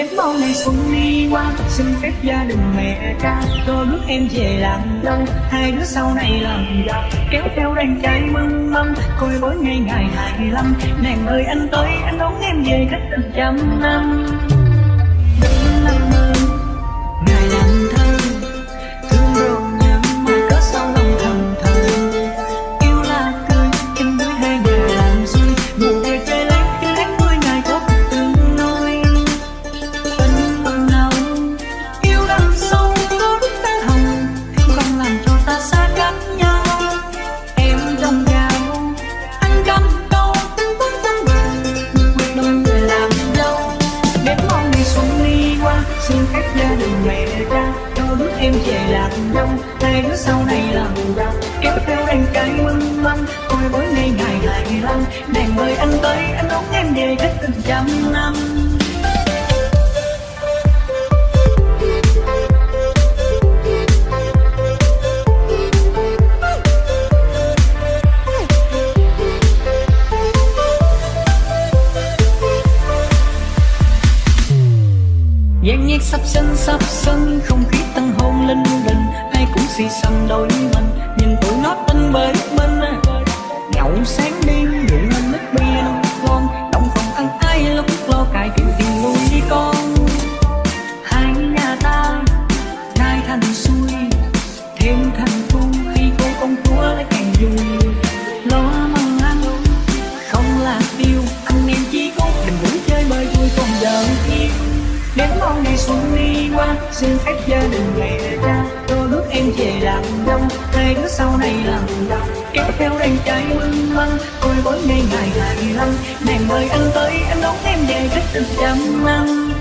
Đến bao ngày xuân đi qua. Xin phép gia đình mẹ cha Tôi bước em về làm dâu Hai đứa sau này làm giàu, Kéo theo đàn trai mừng mâm. Coi bối ngày ngày hai lăm Nàng ơi anh tới, Anh đón em về cách tình trăm năm. Đừng năm mươi Xin các gia đình mẹ cha Cho đứa em về làm dâu Hai đứa sau này làm giàu Kéo theo anh cái mừng mâm Coi mỗi ngày ngày lại lăm đèn mời anh tới, Anh đón em về cách từng trăm năm. Sắp sân sắp sân, Không khí tăng hôn lên đình Ai cũng xì xăm đôi mình, Nhìn tụi nó tinh bới bên. Nhậu sáng đêm rượu lên nước bia nông con. Động phòng ăn ai lúc lo cài kiểu tiền luôn đi con? Hai nhà ta nay thành xuôi Đến mong ngày xuân đi qua Xin phép gia đình về cha Cho bước em về làm đông, Hai đứa sau này làm giàu Kéo theo đàn trai mưng măng Coi bối ngày ngày ngày lăng Nàng mời anh tới Anh đón em về cách tình trăm năm